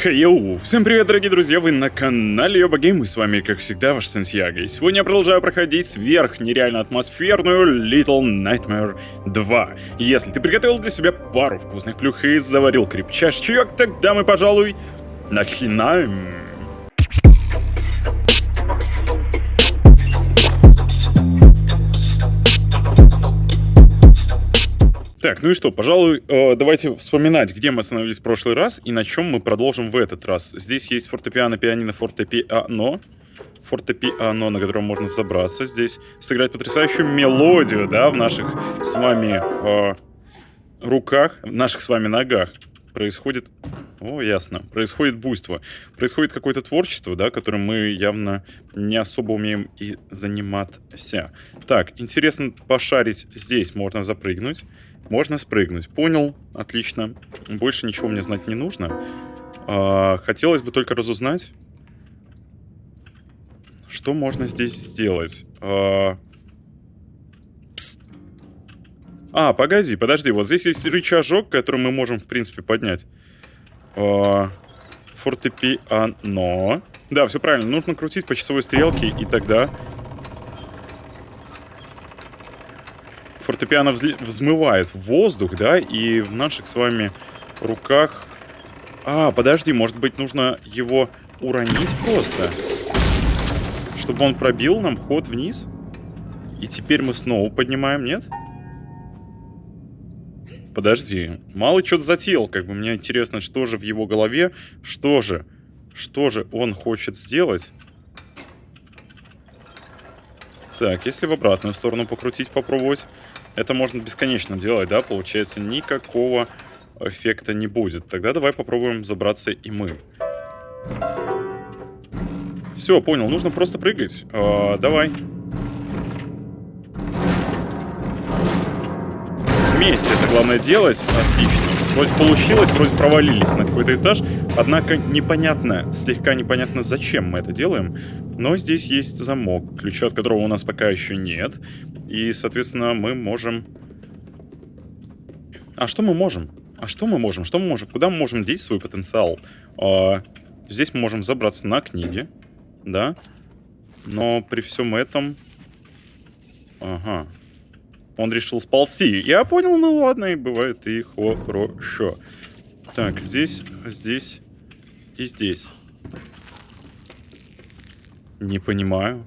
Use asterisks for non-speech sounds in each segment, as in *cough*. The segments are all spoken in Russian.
Хей-йоу! Всем привет, дорогие друзья! Вы на канале Йоба Гейм, и с вами, как всегда, ваш Сантьяго. И сегодня я продолжаю проходить сверх нереально атмосферную Little Nightmare 2. Если ты приготовил для себя пару вкусных плюх и заварил крепчайший чаек, тогда мы, пожалуй, начинаем. Так, ну и что, пожалуй, э, давайте вспоминать, где мы остановились в прошлый раз и на чем мы продолжим в этот раз. Здесь есть фортепиано, пианино, фортепиано. Фортепиано, на котором можно взобраться. Здесь сыграть потрясающую мелодию, да, в наших с вами э, руках, в наших с вами ногах. Происходит... О, ясно. Происходит буйство. Происходит какое-то творчество, да, которым мы явно не особо умеем и заниматься. Так, интересно пошарить здесь. Можно запрыгнуть. Можно спрыгнуть. Понял. Отлично. Больше ничего мне знать не нужно. А, хотелось бы только разузнать, что можно здесь сделать. А, а, погоди, подожди. Вот здесь есть рычажок, который мы можем, в принципе, поднять. А, фортепиано. Да, все правильно. Нужно крутить по часовой стрелке, и тогда фортепиано взмывает в воздух, да, и в наших с вами руках... А, подожди, может быть, нужно его уронить просто? Чтобы он пробил нам ход вниз? И теперь мы снова поднимаем, нет? Подожди, мало что-то затеял, как бы мне интересно, что же в его голове, что же, что же он хочет сделать? Так, если в обратную сторону покрутить, попробовать. Это можно бесконечно делать, да? Получается, никакого эффекта не будет. Тогда давай попробуем забраться и мы. Все, понял. Нужно просто прыгать. А, давай. Вместе это главное делать. Отлично. Вроде получилось, вроде провалились на какой-то этаж. Однако непонятно, слегка непонятно, зачем мы это делаем. Но здесь есть замок, ключа от которого у нас пока еще нет. И, соответственно, мы можем... А что мы можем? А что мы можем? Что мы можем? Куда мы можем деть свой потенциал? А, здесь мы можем забраться на книги, да? Но при всем этом... Ага. Он решил сползти. Я понял, ну ладно, и бывает и хорошо. Так, здесь, здесь и здесь. Не понимаю.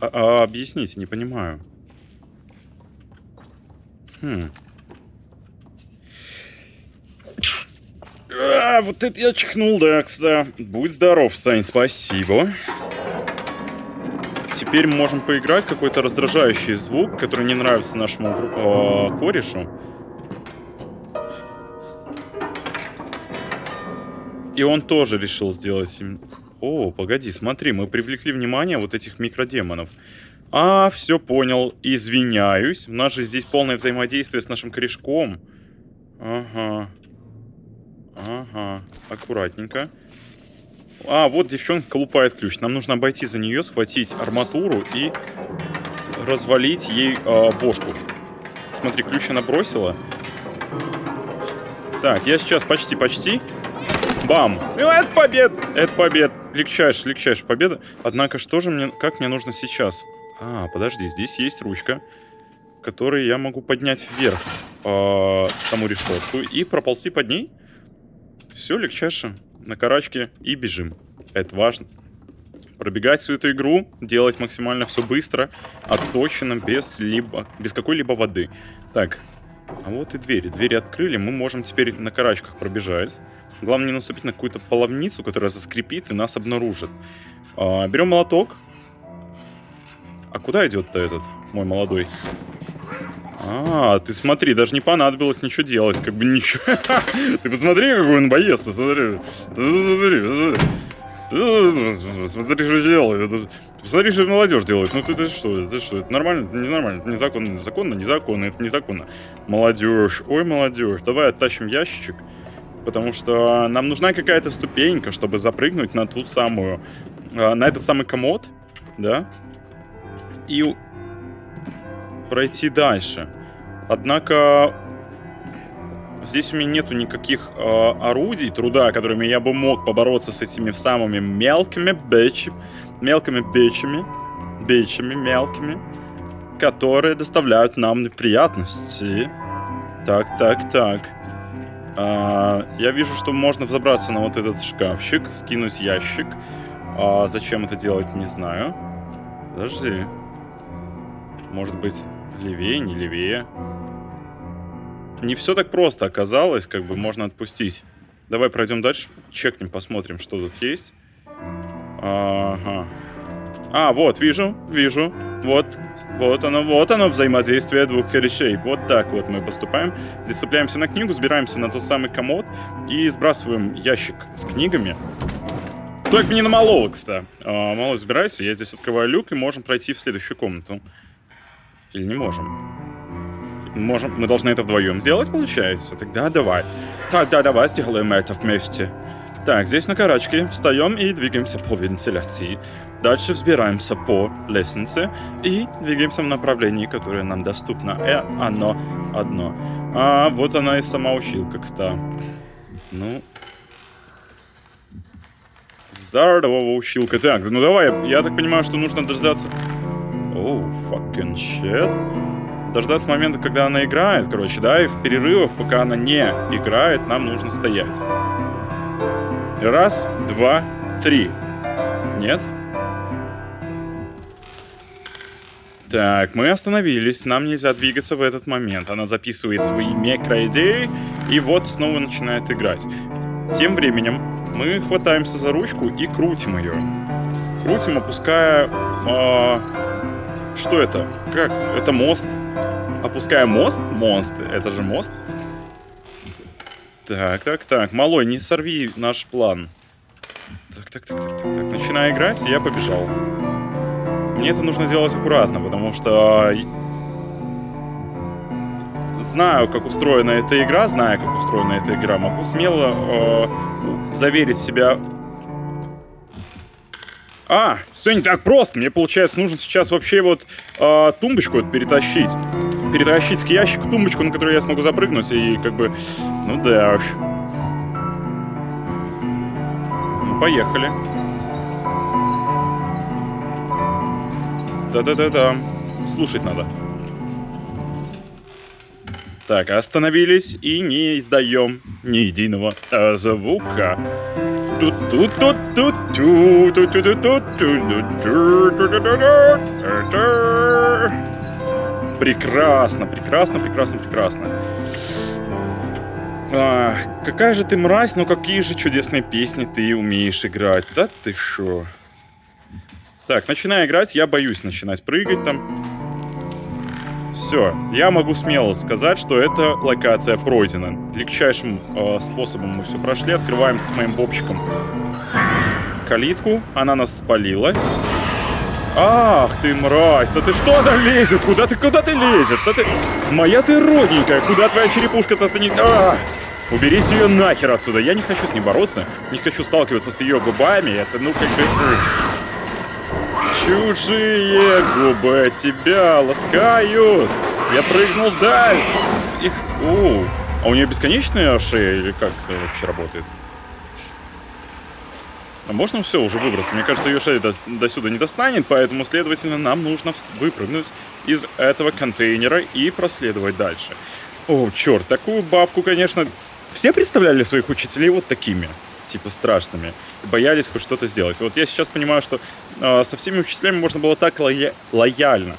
А, а, объясните, не понимаю. Хм. А, вот это я чихнул, да, кстати. Будь здоров, Сань, спасибо. Теперь мы можем поиграть какой-то раздражающий звук, который не нравится нашему э, корешу. И он тоже решил сделать... О, погоди, смотри, мы привлекли внимание вот этих микродемонов. А, все понял, извиняюсь. У нас же здесь полное взаимодействие с нашим корешком. Ага. Ага, аккуратненько. А, вот девчонка колупает ключ. Нам нужно обойти за нее, схватить арматуру и развалить ей э, бошку. Смотри, ключ она бросила. Так, я сейчас почти-почти Бам! Ну, это побед! Это побед! Легчайшая, легчайшая победа. Однако, что же мне... Как мне нужно сейчас? А, подожди, здесь есть ручка, которой я могу поднять вверх э, саму решетку и проползти под ней. Все, легчайше. На карачке и бежим. Это важно. Пробегать всю эту игру, делать максимально все быстро, отточено, без, либо, без какой-либо воды. Так, а вот и двери. Двери открыли, мы можем теперь на карачках пробежать. Главное не наступить на какую-то половницу, которая заскрипит и нас обнаружит. А, берем молоток. А куда идет-то этот, мой молодой? А, ты смотри, даже не понадобилось ничего делать, как бы ничего. *laughs* Ты посмотри, какой он боец, ты смотри. Смотри, что делает. Посмотри, что молодежь делает. Ну ты, ты что, это что, это нормально, ненормально, это незаконно, незаконно, незаконно, это незаконно. Молодежь, ой, молодежь, давай оттащим ящичек потому что нам нужна какая-то ступенька, чтобы запрыгнуть на ту самую, э, на этот самый комод, да, и пройти дальше. Однако Здесь у меня нету никаких э, орудий труда, которыми я бы мог побороться с этими самыми мелкими бечами, мелкими бечами, бечами мелкими, которые доставляют нам неприятности. Так, так, так. А, я вижу, что можно взобраться на вот этот шкафчик, скинуть ящик. А зачем это делать, не знаю. Подожди. Может быть, левее, не левее. Не все так просто оказалось, как бы можно отпустить. Давай пройдем дальше, чекнем, посмотрим, что тут есть. Ага. А, вот, вижу, вижу. Вот, вот оно, вот оно взаимодействие двух корешей. Вот так вот мы поступаем. Здесь цепляемся на книгу, сбираемся на тот самый комод и сбрасываем ящик с книгами. Только не на малого, кстати. А, мало забирайся, я здесь открываю люк и можем пройти в следующую комнату. Или не можем? Можем, мы должны это вдвоем сделать, получается? Тогда давай. Тогда давай сделаем это вместе. Так, здесь на карачке встаем и двигаемся по вентиляции. Дальше взбираемся по лестнице и двигаемся в направлении, которое нам доступно. Э, оно одно. А вот она и сама училка, кстати. Ну... Здорово, училка. Так, ну давай, я так понимаю, что нужно дождаться... Oh, fucking shit. Дождаться момента, когда она играет, короче, да, и в перерывах, пока она не играет, нам нужно стоять. Раз, два, три. Нет? Так, мы остановились, нам нельзя двигаться в этот момент. Она записывает свои микроидеи, и вот снова начинает играть. Тем временем мы хватаемся за ручку и крутим ее. Крутим, опуская... Э, что это? Как? Это мост. Опуская мост? Мост. Это же мост. Так, так, так. Малой, не сорви наш план. Так, так, так, так, так, так. Начинаю играть, и я побежал. Мне это нужно делать аккуратно, потому что... Знаю, как устроена эта игра, знаю, как устроена эта игра, могу смело э, заверить себя... А, все не так просто. Мне, получается, нужно сейчас вообще вот э, тумбочку вот перетащить. Перетащить к ящику тумбочку, на которую я смогу запрыгнуть, и как бы... Ну да уж. Ну, поехали. Да-да-да-да. Слушать надо. Так, остановились и не издаем ни единого звука. Прекрасно, прекрасно, прекрасно, прекрасно. А, какая же ты мразь, но какие же чудесные песни ты умеешь играть. Да ты шо? Так, начинаю играть, я боюсь начинать прыгать там. Все, я могу смело сказать, что эта локация пройдена. Легчайшим э, способом мы все прошли. Открываем с моим бобчиком калитку. Она нас спалила. Ах ты мразь, да ты что она лезет? Куда ты, куда ты лезешь? Что ты... Моя ты родненькая, куда твоя черепушка-то ты не... А! Уберите ее нахер отсюда. Я не хочу с ней бороться, не хочу сталкиваться с ее губами. Это, ну, как бы... Чужие губы тебя ласкают. Я прыгнул вдаль. Их... О, а у нее бесконечная шея или как это вообще работает? А можно все уже выбраться? Мне кажется, ее шея до, до сюда не достанет, поэтому, следовательно, нам нужно выпрыгнуть из этого контейнера и проследовать дальше. О, черт, такую бабку, конечно... Все представляли своих учителей вот такими? Типа страшными, боялись хоть что-то сделать. Вот я сейчас понимаю, что э, со всеми учителями можно было так лоя лояльно,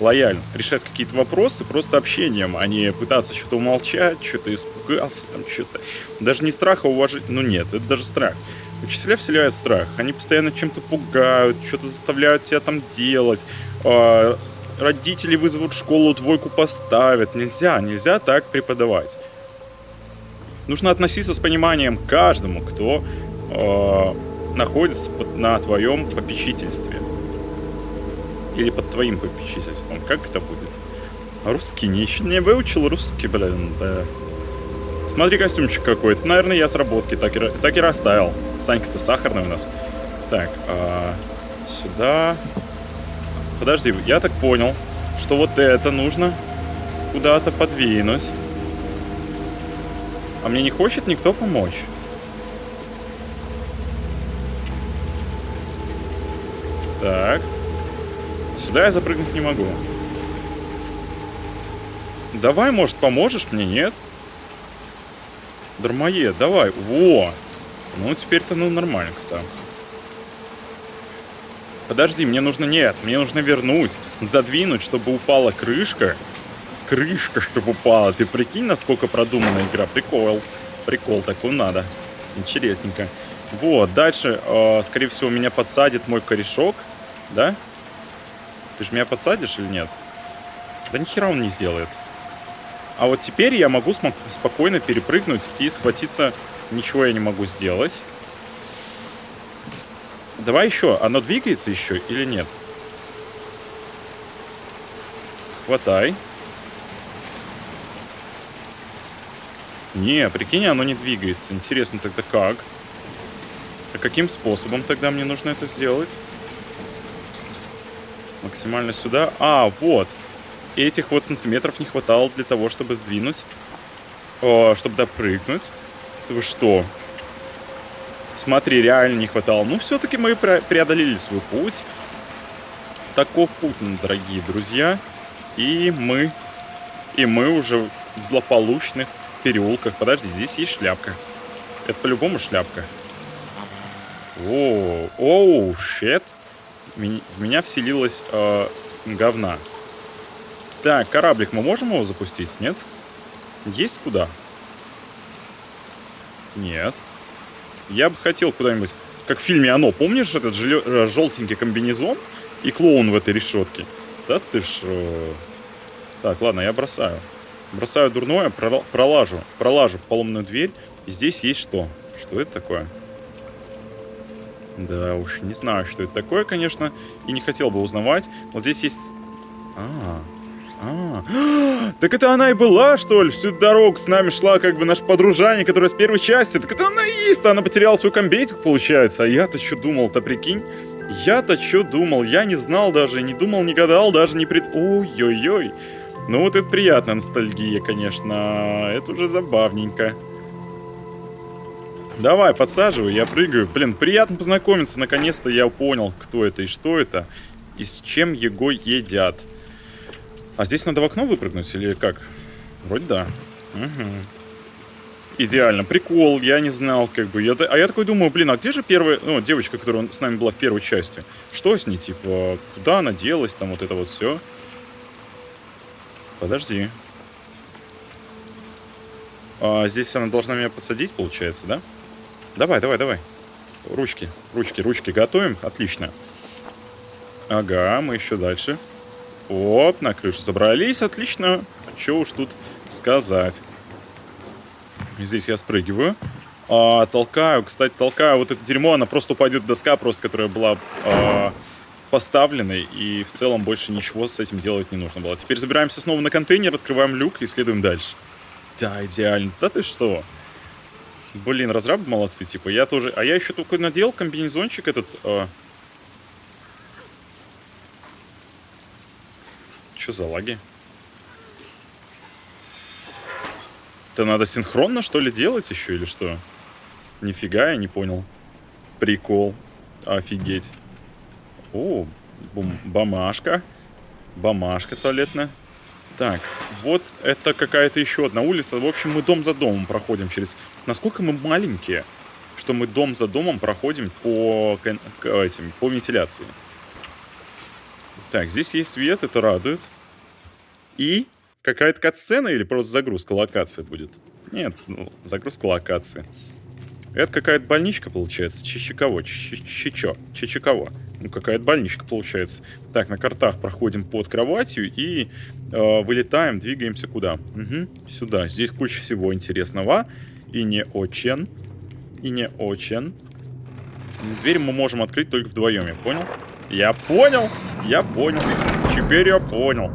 лояльно решать какие-то вопросы просто общением, а не пытаться что-то умолчать, что-то испугался, там что-то. Даже не страх, а уважение. Ну нет, это даже страх. Учителя вселяют страх. Они постоянно чем-то пугают, что-то заставляют тебя там делать. Э, родители вызовут школу, двойку поставят. Нельзя, нельзя так преподавать. Нужно относиться с пониманием к каждому, кто э, находится под, на твоем попечительстве. Или под твоим попечительством. Как это будет? Русский не, не выучил русский, блин, да. Смотри, костюмчик какой-то. Наверное, я с работки так и, так и расставил. Санька-то сахарный у нас. Так, а, сюда. Подожди, я так понял, что вот это нужно куда-то подвинуть. А мне не хочет никто помочь. Так. Сюда я запрыгнуть не могу. Давай, может, поможешь мне, нет? Дармоед, давай. Во! Ну, теперь-то, ну, нормально, кстати. Подожди, мне нужно... Нет, мне нужно вернуть, задвинуть, чтобы упала крышка. Крышка, чтобы упала. Ты прикинь, насколько продумана игра. Прикол. Прикол, такой надо. Интересненько. Вот, дальше, э, скорее всего, меня подсадит мой корешок. Да? Ты же меня подсадишь или нет? Да нихера он не сделает. А вот теперь я могу спокойно перепрыгнуть и схватиться. Ничего я не могу сделать. Давай еще. Оно двигается еще или нет? Хватай. Не, прикинь, оно не двигается. Интересно тогда как? А каким способом тогда мне нужно это сделать? Максимально сюда. А, вот. Этих вот сантиметров не хватало для того, чтобы сдвинуть. О, чтобы допрыгнуть. Вы что? Смотри, реально не хватало. Ну, все-таки мы преодолели свой путь. Таков путь, дорогие друзья. И мы... И мы уже в злополучных переулках. Подожди, здесь есть шляпка. Это по-любому шляпка. О, оу, щет. В меня вселилась э, говна. Так, кораблик мы можем его запустить, нет? Есть куда? Нет. Я бы хотел куда-нибудь... Как в фильме «Оно». Помнишь этот э, желтенький комбинезон и клоун в этой решетке? Да ты ж... Так, ладно, я бросаю. Бросаю дурное, пролажу. Пролажу в поломную дверь. И здесь есть что? Что это такое? Да уж, не знаю, что это такое, конечно. И не хотел бы узнавать. Вот здесь есть... А, а, *gasps* так это она и была, что ли? Всю дорогу с нами шла как бы наш подружание, которая с первой части. Так это она и есть, она потеряла свой комбейтик, получается. А я-то что думал-то, прикинь? Я-то что думал? Я не знал даже, не думал, не гадал, даже не пред... Ой-ой-ой. Ну вот это приятная ностальгия, конечно. Это уже забавненько. Давай, подсаживай, я прыгаю. Блин, приятно познакомиться. Наконец-то я понял, кто это и что это. И с чем его едят. А здесь надо в окно выпрыгнуть или как? Вроде да. Угу. Идеально. Прикол, я не знал, как бы. Я, а я такой думаю, блин, а где же первая, ну, девочка, которая с нами была в первой части? Что с ней, типа, куда она делась, там вот это вот все? Подожди. А, здесь она должна меня подсадить, получается, да? Давай, давай, давай. Ручки, ручки, ручки готовим. Отлично. Ага, мы еще дальше. Оп, на крышу забрались, отлично. Что уж тут сказать. Здесь я спрыгиваю. А, толкаю, кстати, толкаю вот это дерьмо, она просто упадет доска, просто которая была а, поставленной, и в целом больше ничего с этим делать не нужно было. Теперь забираемся снова на контейнер, открываем люк и следуем дальше. Да, идеально. Да ты что? Блин, разрабы молодцы, типа, я тоже... А я еще только надел комбинезончик этот... А... Что за лаги? Это надо синхронно, что ли, делать еще или что? Нифига, я не понял. Прикол. Офигеть. О, бум, бамашка. Бамашка туалетная. Так, вот это какая-то еще одна улица. В общем, мы дом за домом проходим через... Насколько мы маленькие, что мы дом за домом проходим по, этим, по вентиляции. Так, здесь есть свет, это радует. И какая-то кат-сцена или просто загрузка локации будет? Нет, ну, загрузка локации. Это какая-то больничка получается. Чичиково. Чичо. Чичиково. Ну, какая-то больничка получается. Так, на картах проходим под кроватью и э, вылетаем, двигаемся куда? Угу, сюда. Здесь куча всего интересного. И не очень. И не очень. Дверь мы можем открыть только вдвоем, я понял? Я понял! Я понял. Теперь я понял.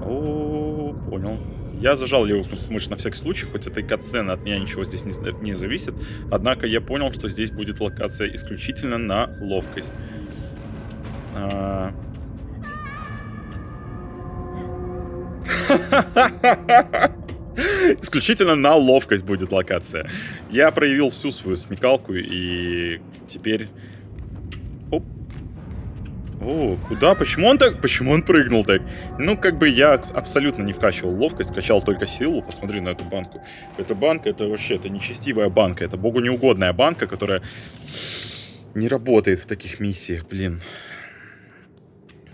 О, понял. Я зажал левую мышь на всякий случай, хоть этой катсцены от меня ничего здесь не, не зависит. Однако я понял, что здесь будет локация исключительно на ловкость. А... *laughs* Исключительно на ловкость будет локация. Я проявил всю свою смекалку и теперь... Оп. О, куда? Почему он так? Почему он прыгнул так? Ну, как бы я абсолютно не вкачивал ловкость, качал только силу. Посмотри на эту банку. Эта банка, это вообще, это нечестивая банка. Это богу неугодная банка, которая не работает в таких миссиях, блин.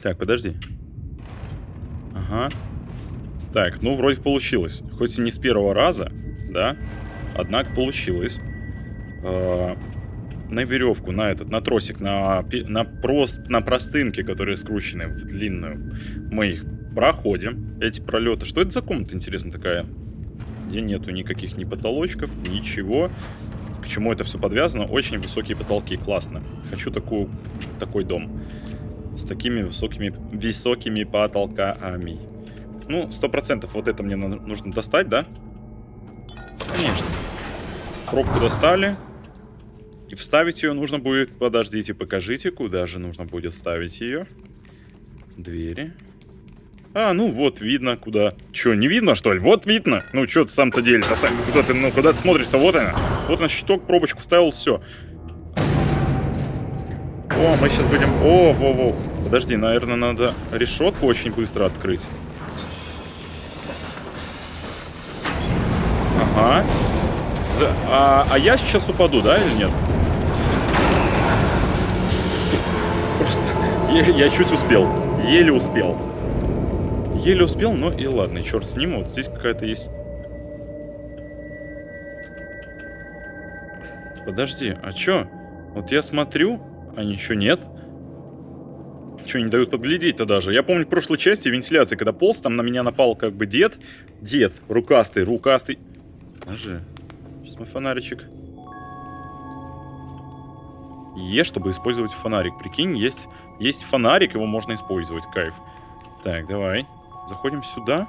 Так, подожди. Ага. Так, ну, вроде получилось. Хоть и не с первого раза, да? Однако получилось. Э на веревку, на этот, на тросик, на, на, прост, на простынки, которые скручены в длинную. Мы их проходим, эти пролеты. Что это за комната, интересно, такая? Где нету никаких ни потолочков, ничего. К чему это все подвязано? Очень высокие потолки, классно. Хочу такую, такой дом. С такими высокими, высокими потолками. Ну, сто процентов вот это мне нужно достать, да? Конечно. Пробку достали. И вставить ее нужно будет... Подождите, покажите, куда же нужно будет вставить ее. Двери. А, ну вот, видно, куда. Че, не видно, что ли? Вот видно. Ну, что ты сам-то делишь? А сам куда ты, ну, куда ты смотришь-то? Вот она. Вот она, щиток, пробочку вставил, все. О, мы сейчас будем... О, во-во. Подожди, наверное, надо решетку очень быстро открыть. Ага. За... А, а я сейчас упаду, да, или нет? Просто я, я чуть успел. Еле успел. Еле успел, но и ладно, черт с ним. Вот здесь какая-то есть... Подожди, а чё? Вот я смотрю, а ничего нет. Что, не дают подглядеть-то даже? Я помню в прошлой части вентиляции, когда полз, там на меня напал как бы дед. Дед, рукастый, рукастый. Подожди. Сейчас мой фонаричек. Е, чтобы использовать фонарик. Прикинь, есть, есть фонарик, его можно использовать. Кайф. Так, давай. Заходим сюда.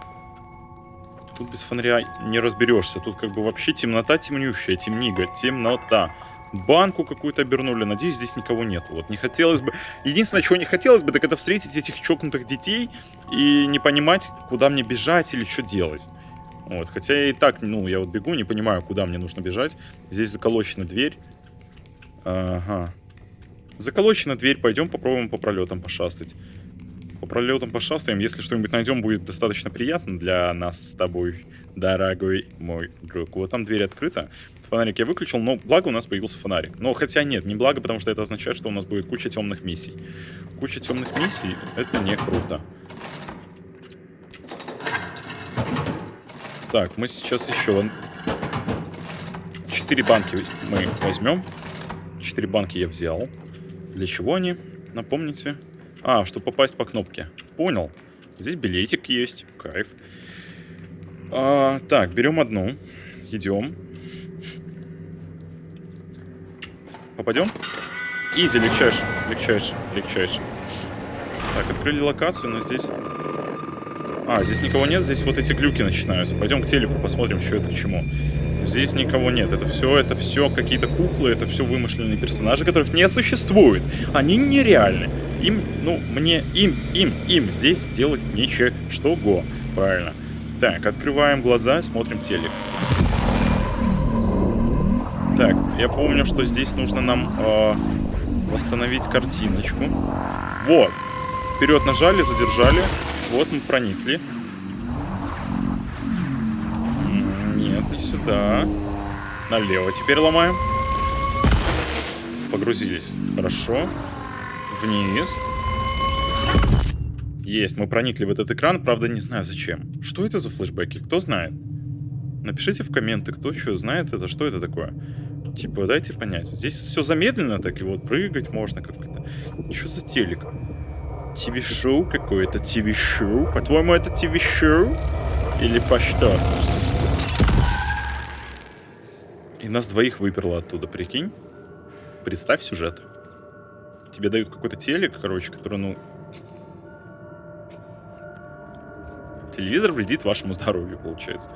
Тут без фонаря не разберешься. Тут как бы вообще темнота темнющая. Темнига. Темнота. Банку какую-то обернули. Надеюсь, здесь никого нет. Вот не хотелось бы... Единственное, чего не хотелось бы, так это встретить этих чокнутых детей и не понимать, куда мне бежать или что делать. Вот, хотя я и так, ну, я вот бегу, не понимаю, куда мне нужно бежать. Здесь заколочена дверь. Ага. Заколочена дверь, пойдем попробуем по пролетам пошастать. По пролетам пошастаем, если что-нибудь найдем, будет достаточно приятно для нас с тобой, дорогой мой друг. Вот там дверь открыта. Фонарик я выключил, но благо у нас появился фонарик. Но хотя нет, не благо, потому что это означает, что у нас будет куча темных миссий. Куча темных миссий, это не круто. Так, мы сейчас еще... Четыре банки мы возьмем. Четыре банки я взял. Для чего они? Напомните. А, чтобы попасть по кнопке. Понял. Здесь билетик есть. Кайф. А, так, берем одну. Идем. Попадем? Изи, легчайше, легчайше, легчайше. Так, открыли локацию, но здесь... А, здесь никого нет, здесь вот эти глюки начинаются. Пойдем к телеку, посмотрим, что это чему. Здесь никого нет. Это все, это все какие-то куклы, это все вымышленные персонажи, которых не существует. Они нереальны. Им, ну, мне, им, им, им здесь делать нечего. Что го. Правильно. Так, открываем глаза, смотрим телек. Так, я помню, что здесь нужно нам э, восстановить картиночку. Вот. Вперед нажали, задержали. Вот мы проникли. не сюда. Налево теперь ломаем. Погрузились. Хорошо. Вниз. Есть, мы проникли в этот экран, правда не знаю зачем. Что это за флешбеки, кто знает? Напишите в комменты, кто что знает это, что это такое. Типа, дайте понять. Здесь все замедленно, так и вот прыгать можно как-то. Что за телек? ТВ-шоу какое-то, ТВ-шоу? По-твоему, это ТВ-шоу? Или по что? И нас двоих выперло оттуда, прикинь? Представь сюжет. Тебе дают какой-то телек, короче, который, ну... Телевизор вредит вашему здоровью, получается.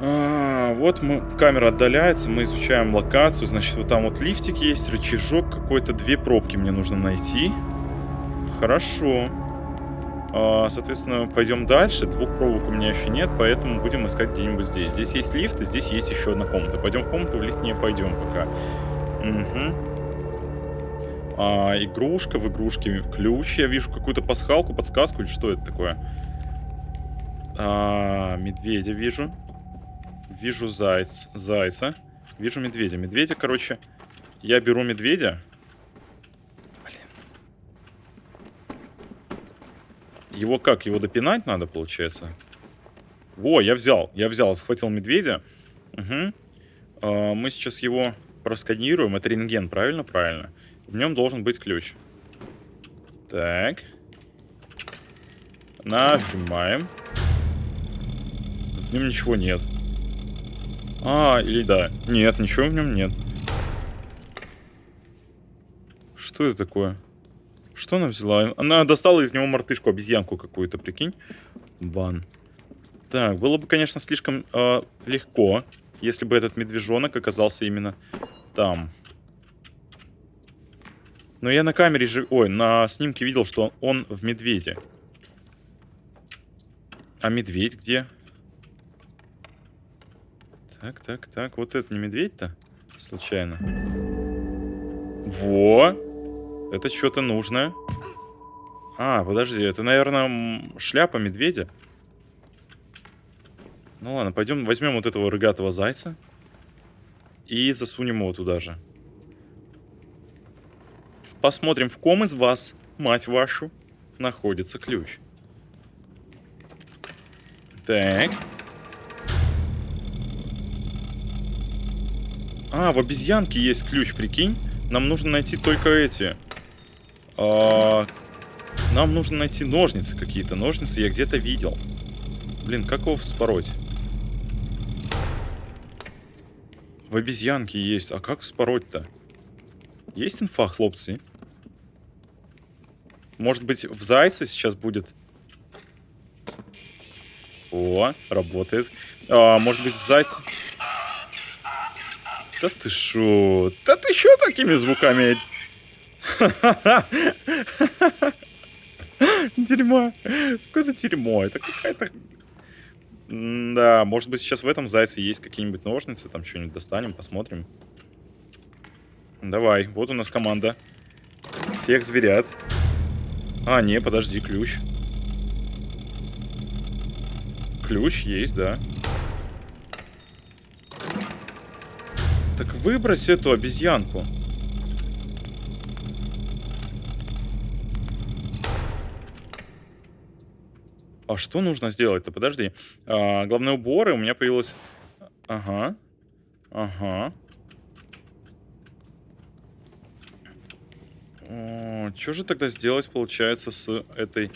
А, вот мы, камера отдаляется, мы изучаем локацию. Значит, вот там вот лифтик есть, рычажок какой-то. Две пробки мне нужно найти. Хорошо. А, соответственно, пойдем дальше. Двух проволок у меня еще нет, поэтому будем искать где-нибудь здесь. Здесь есть лифт, и здесь есть еще одна комната. Пойдем в комнату, в лифт не пойдем пока. Угу. А, игрушка в игрушке. Ключ. Я вижу какую-то пасхалку, подсказку или что это такое? А, медведя вижу. Вижу зайц, зайца. Вижу медведя. Медведя, короче, я беру медведя. Блин. Его как? Его допинать надо, получается? Во, я взял. Я взял, схватил медведя. Угу. А, мы сейчас его просканируем. Это рентген, правильно? Правильно. В нем должен быть ключ. Так. Нажимаем. В нем ничего нет. А, или да. Нет, ничего в нем нет. Что это такое? Что она взяла? Она достала из него мартышку, обезьянку какую-то, прикинь. Бан. Так, было бы, конечно, слишком э, легко, если бы этот медвежонок оказался именно там. Но я на камере же... Ой, на снимке видел, что он в медведе. А медведь где? Так, так, так. Вот это не медведь-то? Случайно. Во! Это что-то нужное. А, подожди, это, наверное, шляпа медведя. Ну ладно, пойдем возьмем вот этого рыгатого зайца. И засунем его туда же. Посмотрим, в ком из вас, мать вашу, находится ключ. Так. А, в обезьянке есть ключ, прикинь. Нам нужно найти только эти. А, нам нужно найти ножницы какие-то. Ножницы я где-то видел. Блин, как его вспороть? В обезьянке есть. А как вспороть-то? Есть инфа, хлопцы? Может быть, в зайце сейчас будет... О, работает. А, может быть, в зайце... Да ты шо? Да ты шо такими звуками? *laughs* Дерьмо. Какое-то дерьмо. Это какая-то... Да, может быть сейчас в этом зайце есть какие-нибудь ножницы, там что-нибудь достанем, посмотрим. Давай, вот у нас команда. Всех зверят. А, не, подожди, ключ. Ключ есть, да. Так выбрось эту обезьянку. А что нужно сделать-то? Подожди. А, главные уборы у меня появилось... Ага. Ага. Что же тогда сделать, получается, с этой...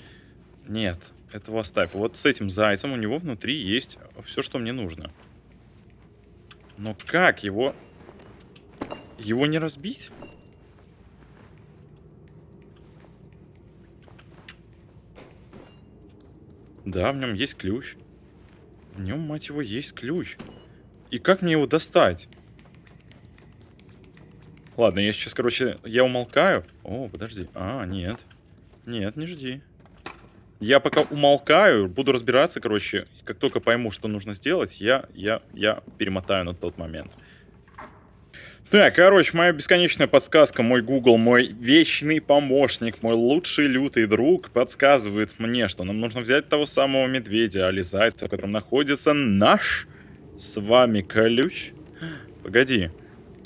Нет, этого оставь. Вот с этим зайцем у него внутри есть все, что мне нужно. Но как его его не разбить? Да, в нем есть ключ. В нем, мать его, есть ключ. И как мне его достать? Ладно, я сейчас, короче, я умолкаю. О, подожди. А, нет. Нет, не жди. Я пока умолкаю, буду разбираться, короче. Как только пойму, что нужно сделать, я, я, я перемотаю на тот момент. Так, короче, моя бесконечная подсказка, мой Google, мой вечный помощник, мой лучший лютый друг подсказывает мне, что нам нужно взять того самого медведя, али зайца, в котором находится наш с вами ключ. Погоди.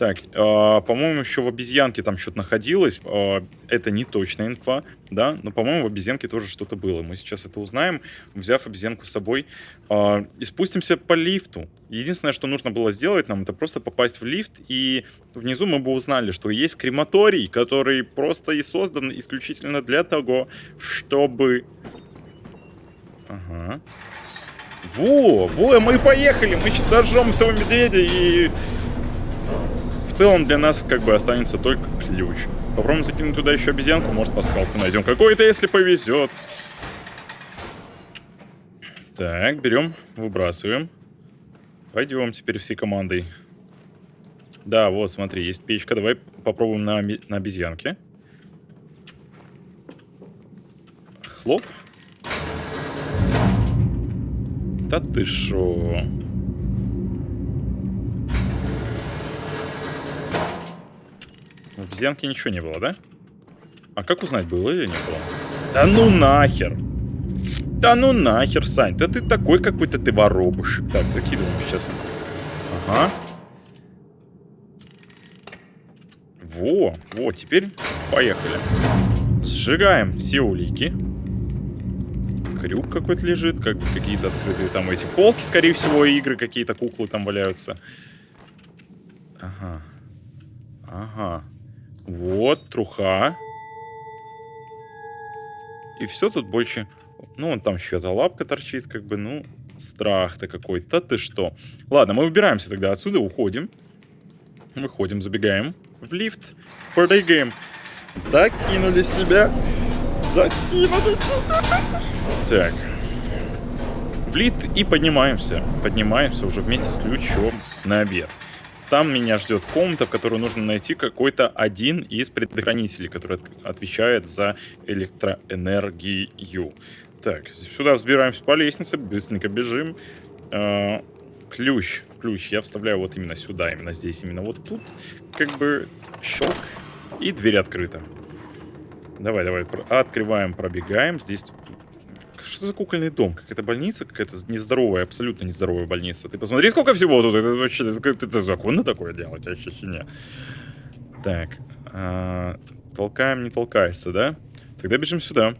Так, э, по-моему, еще в обезьянке там что-то находилось. Э, это не точная инфа, да, но, по-моему, в обезьянке тоже что-то было. Мы сейчас это узнаем, взяв обезьянку с собой. Э, и спустимся по лифту. Единственное, что нужно было сделать нам, это просто попасть в лифт, и внизу мы бы узнали, что есть крематорий, который просто и создан исключительно для того, чтобы... Ага. Во, во, мы поехали, мы сейчас сожжем этого медведя и в целом для нас как бы останется только ключ. Попробуем закинуть туда еще обезьянку, может пасхалку найдем какой-то, если повезет. Так, берем, выбрасываем. Пойдем теперь всей командой. Да, вот, смотри, есть печка. Давай попробуем на, на обезьянке. Хлоп. Да ты шо? В обезьянке ничего не было, да? А как узнать, было или не было? Да ну нахер! Да ну нахер, Сань, да ты такой какой-то ты воробушек. Так, закидываем сейчас. Ага. Во, во, теперь поехали. Сжигаем все улики. Крюк какой-то лежит, как какие-то открытые там эти полки, скорее всего, игры, какие-то куклы там валяются. Ага. Ага. Вот, труха. И все тут больше... Ну, вон там еще эта лапка торчит, как бы, ну, страх-то какой-то. Ты что? Ладно, мы выбираемся тогда отсюда, уходим. Выходим, забегаем в лифт, прыгаем. Закинули себя. Закинули себя. Так. В лифт и поднимаемся. Поднимаемся уже вместе с ключом на обед. Там меня ждет комната, в которой нужно найти какой-то один из предохранителей, который отвечает за электроэнергию. Так, сюда взбираемся по лестнице, быстренько бежим. Э, ключ, ключ я вставляю вот именно сюда, именно здесь, именно вот тут. Как бы щелк, и дверь открыта. Давай, давай, открываем, пробегаем. Здесь что за кукольный дом? Какая-то больница? Какая-то нездоровая, абсолютно нездоровая больница. Ты посмотри, сколько всего тут. Это вообще это, это законно такое делать? Вообще не. Так. А, толкаем, не толкайся, да? Тогда бежим сюда.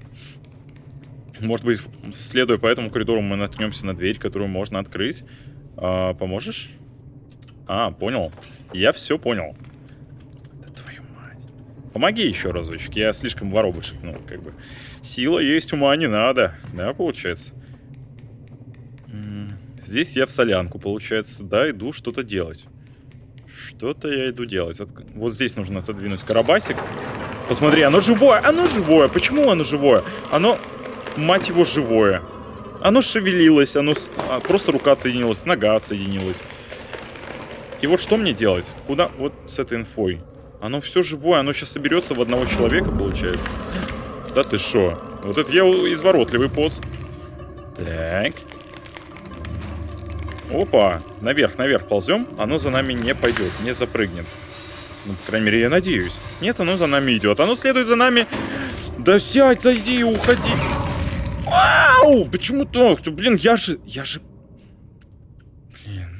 Может быть, следуя по этому коридору, мы наткнемся на дверь, которую можно открыть. А, поможешь? А, понял. Я все понял. Помоги еще разочек. Я слишком воробушек, ну, как бы. Сила есть, ума не надо. Да, получается? Здесь я в солянку, получается. Да, иду что-то делать. Что-то я иду делать. От... Вот здесь нужно отодвинуть карабасик. Посмотри, оно живое! Оно живое! Почему оно живое? Оно, мать его, живое. Оно шевелилось, оно... С... А, просто рука отсоединилась, нога отсоединилась. И вот что мне делать? Куда? Вот с этой инфой. Оно все живое, оно сейчас соберется в одного человека, получается. Да ты шо? Вот это я изворотливый поц. Так. Опа. Наверх, наверх ползем. Оно за нами не пойдет, не запрыгнет. Ну, по крайней мере, я надеюсь. Нет, оно за нами идет. Оно следует за нами. Да сядь, зайди, уходи. Вау! Почему так? Блин, я же... Я же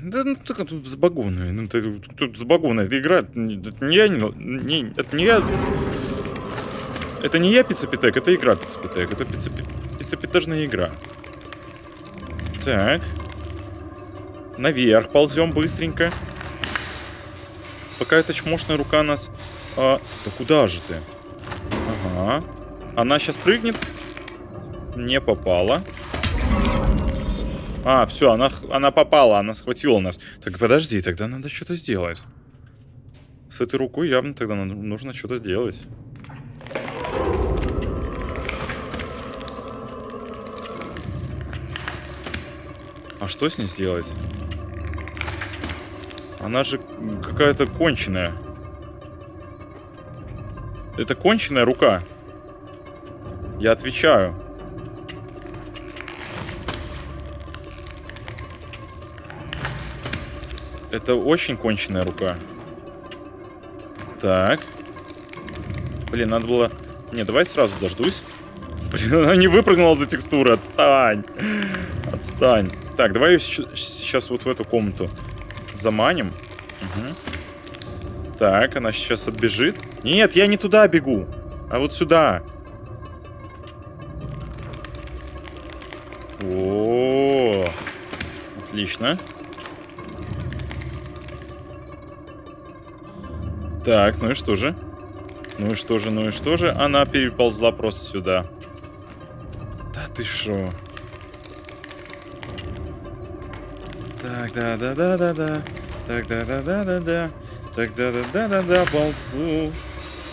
да ну так тут забагованная. Ну, тут, забагованная. Это игра. Это не я. Не, это не я. Это не я пиццепитек, это игра пиццепитек. Это пиццепитежная игра. Так. Наверх ползем быстренько. Пока эта чмошная рука нас... А, да куда же ты? Ага. Она сейчас прыгнет. Не попала. А, все, она, она попала, она схватила нас. Так подожди, тогда надо что-то сделать. С этой рукой явно тогда нужно что-то делать. А что с ней сделать? Она же какая-то конченая. Это конченая рука. Я отвечаю. Это очень конченая рука. Так. Блин, надо было... Не, давай сразу дождусь. Блин, она не выпрыгнула за текстуры. Отстань. Отстань. Так, давай ее сейчас вот в эту комнату заманим. Угу. Так, она сейчас отбежит. Нет, я не туда бегу. А вот сюда. О, -о, -о. отлично. Так, ну и что же? Ну и что же, ну и что же? Она переползла просто сюда. Да ты шо? Так, да-да-да-да-да. Так, да-да-да-да-да. Так, да-да-да-да-да. Ползу.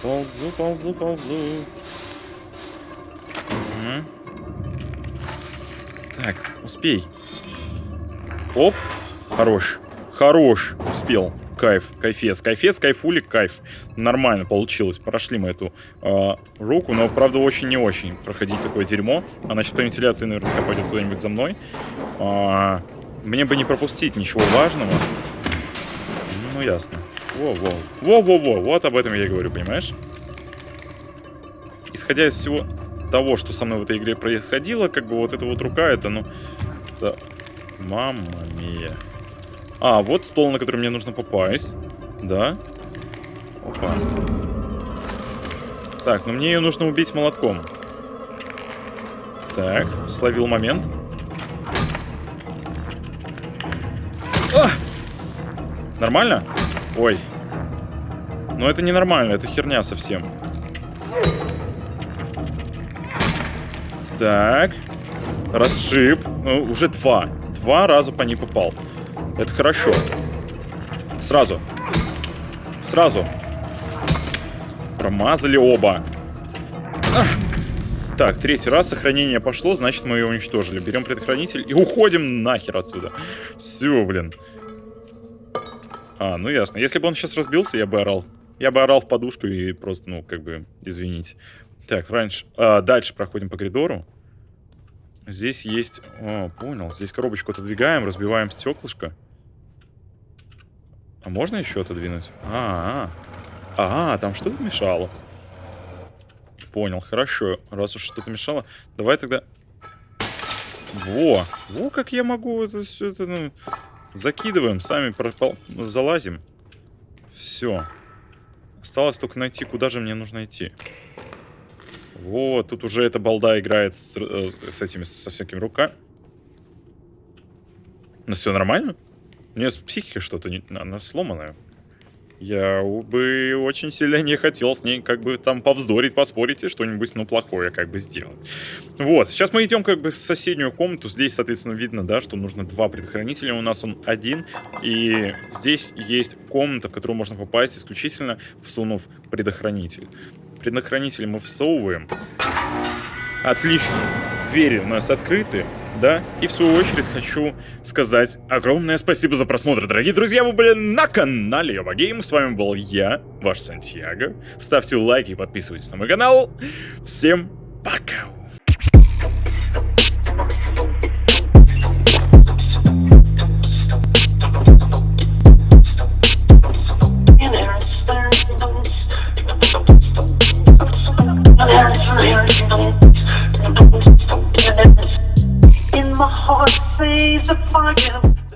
Ползу, ползу, ползу. Угу. Так, успей. Оп. Хорош. Хорош. Успел. Кайф, кайфец, кайфец, кайфулик, кайф. Нормально получилось, прошли мы эту э, руку, но, правда, очень не очень проходить такое дерьмо. А значит, по вентиляции наверняка пойдет куда-нибудь за мной. А, мне бы не пропустить ничего важного. Ну, ясно. Во-во. Во-во-во, вот об этом я и говорю, понимаешь? Исходя из всего того, что со мной в этой игре происходило, как бы вот эта вот рука, это, ну... Да. Мамма мия. А, вот стол, на который мне нужно попасть. Да. Опа. Так, ну мне ее нужно убить молотком. Так, словил момент. А! Нормально? Ой. Но это не нормально, это херня совсем. Так. Расшиб. Ну, уже два. Два раза по ней попал. Это хорошо. Сразу. Сразу. Промазали оба. Ах. Так, третий раз сохранение пошло, значит мы ее уничтожили. Берем предохранитель и уходим нахер отсюда. Все, блин. А, ну ясно. Если бы он сейчас разбился, я бы орал. Я бы орал в подушку и просто, ну, как бы, извините. Так, раньше... А, дальше проходим по коридору. Здесь есть... О, понял. Здесь коробочку отодвигаем, разбиваем стеклышко. А можно еще отодвинуть? А, -а, -а. а, там что-то мешало. Понял, хорошо. Раз уж что-то мешало, давай тогда... Во! Во, как я могу это все это... Ну, закидываем, сами пропал... залазим. Все. Осталось только найти, куда же мне нужно идти. Вот, тут уже эта балда играет с, э, с этими, со всякими руками. Ну все нормально? Нее с психикой что-то, не... она сломанная. Я бы очень сильно не хотел с ней как бы там повздорить, поспорить и что-нибудь, ну, плохое как бы сделать. Вот, сейчас мы идем как бы в соседнюю комнату. Здесь, соответственно, видно, да, что нужно два предохранителя. У нас он один. И здесь есть комната, в которую можно попасть исключительно всунув предохранитель. Предохранитель мы всовываем. Отлично. Двери у нас открыты да. И в свою очередь хочу сказать огромное спасибо за просмотр, дорогие друзья. Вы были на канале Йоба Гейм. С вами был я, ваш Сантьяго. Ставьте лайки и подписывайтесь на мой канал. Всем пока! Thank you. my heart sees the fire.